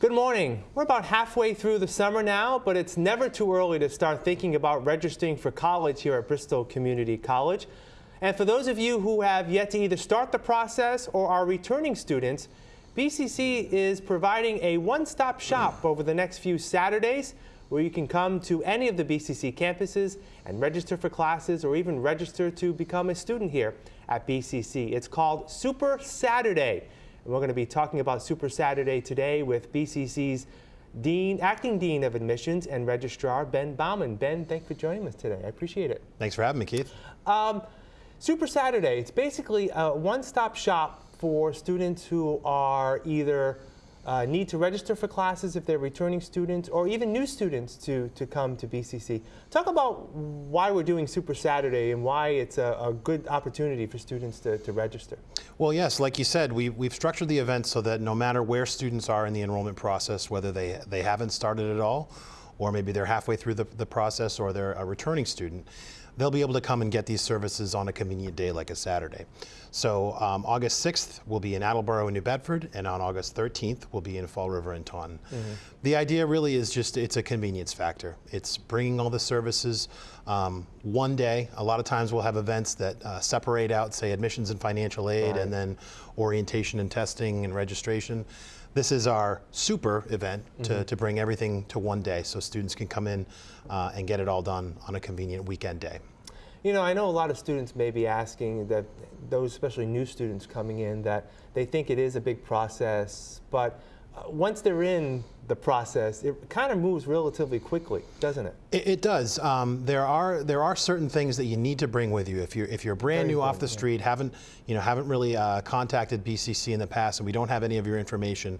Good morning. We're about halfway through the summer now, but it's never too early to start thinking about registering for college here at Bristol Community College. And for those of you who have yet to either start the process or are returning students, BCC is providing a one-stop shop over the next few Saturdays where you can come to any of the BCC campuses and register for classes or even register to become a student here at BCC. It's called Super Saturday. And we're going to be talking about Super Saturday today with BCC's Dean, Acting Dean of Admissions and Registrar Ben Bauman. Ben, thanks for joining us today. I appreciate it. Thanks for having me, Keith. Um, Super Saturday, it's basically a one-stop shop for students who are either uh, need to register for classes if they're returning students or even new students to, to come to BCC. Talk about why we're doing Super Saturday and why it's a, a good opportunity for students to, to register. Well, yes, like you said, we, we've structured the event so that no matter where students are in the enrollment process, whether they, they haven't started at all, or maybe they're halfway through the, the process or they're a returning student, they'll be able to come and get these services on a convenient day like a Saturday. So um, August 6th will be in Attleboro and New Bedford, and on August 13th will be in Fall River and Taunton. Mm -hmm. The idea really is just it's a convenience factor. It's bringing all the services um, one day. A lot of times we'll have events that uh, separate out, say, admissions and financial aid, right. and then orientation and testing and registration. This is our super event to, mm -hmm. to bring everything to one day so students can come in uh, and get it all done on a convenient weekend day. You know, I know a lot of students may be asking that those, especially new students coming in, that they think it is a big process, but once they're in the process, it kind of moves relatively quickly, doesn't it? It, it does. Um, there are there are certain things that you need to bring with you if you're if you're brand Very new off the yeah. street, haven't you know haven't really uh, contacted BCC in the past, and we don't have any of your information.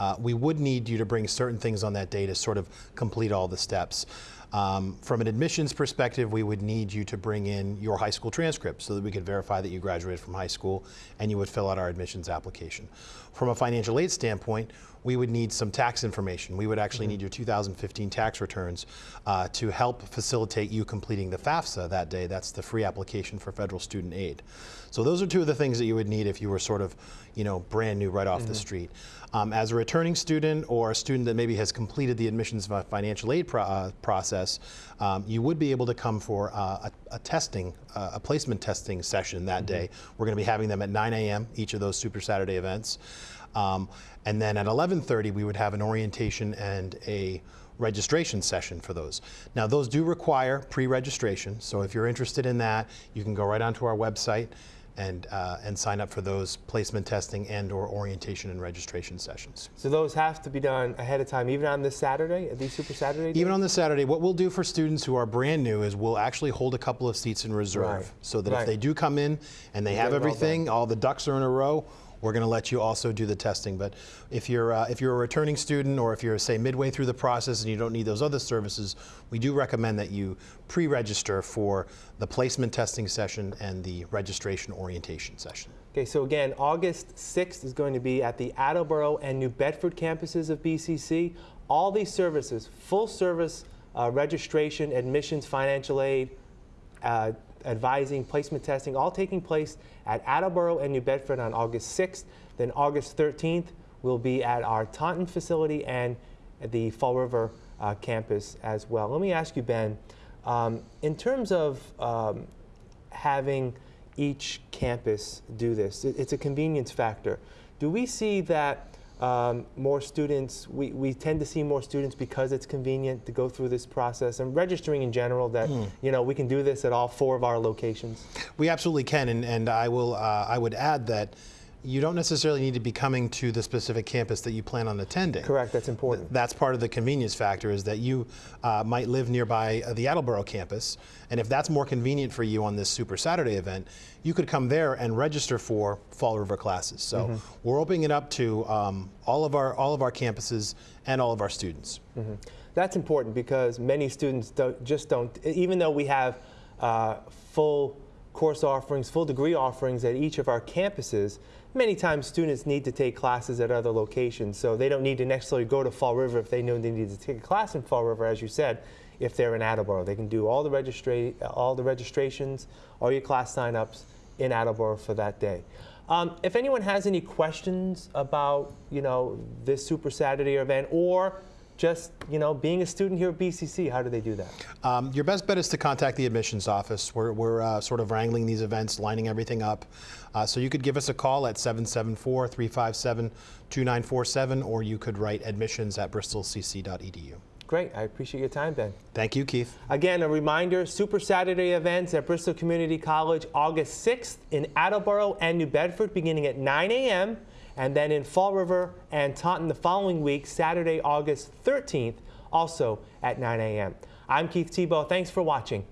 Uh, we would need you to bring certain things on that day to sort of complete all the steps. Um, from an admissions perspective, we would need you to bring in your high school transcript so that we could verify that you graduated from high school and you would fill out our admissions application. From a financial aid standpoint, we would need some tax information. We would actually mm -hmm. need your 2015 tax returns uh, to help facilitate you completing the FAFSA that day. That's the free application for federal student aid. So those are two of the things that you would need if you were sort of, you know, brand new right off mm -hmm. the mm-hmm. street. Um, as a returning student or a student that maybe has completed the admissions financial aid pro uh, process, um, you would be able to come for uh, a, a, testing, uh, a placement testing session that mm -hmm. day. We're going to be having them at 9 a.m. each of those Super Saturday events. Um, and then at 11.30 we would have an orientation and a registration session for those. Now those do require pre-registration, so if you're interested in that, you can go right onto our website and, uh, and sign up for those placement testing and or orientation and registration sessions. So those have to be done ahead of time, even on this Saturday, these Super Saturday days? Even on this Saturday, what we'll do for students who are brand new is we'll actually hold a couple of seats in reserve right. so that right. if they do come in and they have everything, all the ducks are in a row, we're going to let you also do the testing. But if you're, uh, if you're a returning student or if you're, say, midway through the process and you don't need those other services, we do recommend that you pre-register for the placement testing session and the registration orientation session. Okay, so again, August 6th is going to be at the Attleboro and New Bedford campuses of BCC. All these services, full service uh, registration, admissions, financial aid, uh, advising, placement testing, all taking place at Attleboro and New Bedford on August 6th. Then August 13th, we'll be at our Taunton facility and the Fall River uh, campus as well. Let me ask you, Ben, um, in terms of um, having each campus do this, it, it's a convenience factor. Do we see that um, more students, we, we tend to see more students because it's convenient to go through this process and registering in general that, mm. you know, we can do this at all four of our locations. We absolutely can, and, and I, will, uh, I would add that you don't necessarily need to be coming to the specific campus that you plan on attending. Correct, that's important. That's part of the convenience factor is that you uh, might live nearby uh, the Attleboro campus, and if that's more convenient for you on this Super Saturday event, you could come there and register for Fall River classes. So mm -hmm. we're opening it up to um, all, of our, all of our campuses and all of our students. Mm -hmm. That's important because many students don't, just don't, even though we have uh, full course offerings, full degree offerings at each of our campuses, many times students need to take classes at other locations, so they don't need to necessarily go to Fall River if they know they need to take a class in Fall River, as you said, if they're in Attleboro. They can do all the, registra all the registrations, all your class signups in Attleboro for that day. Um, if anyone has any questions about, you know, this Super Saturday event or just, you know, being a student here at BCC, how do they do that? Um, your best bet is to contact the admissions office. We're, we're uh, sort of wrangling these events, lining everything up. Uh, so you could give us a call at 774-357-2947, or you could write admissions at bristolcc.edu. Great, I appreciate your time, Ben. Thank you, Keith. Again, a reminder, Super Saturday events at Bristol Community College August 6th in Attleboro and New Bedford beginning at 9 a.m. and then in Fall River and Taunton the following week, Saturday, August 13th, also at 9 a.m. I'm Keith Tebow. Thanks for watching.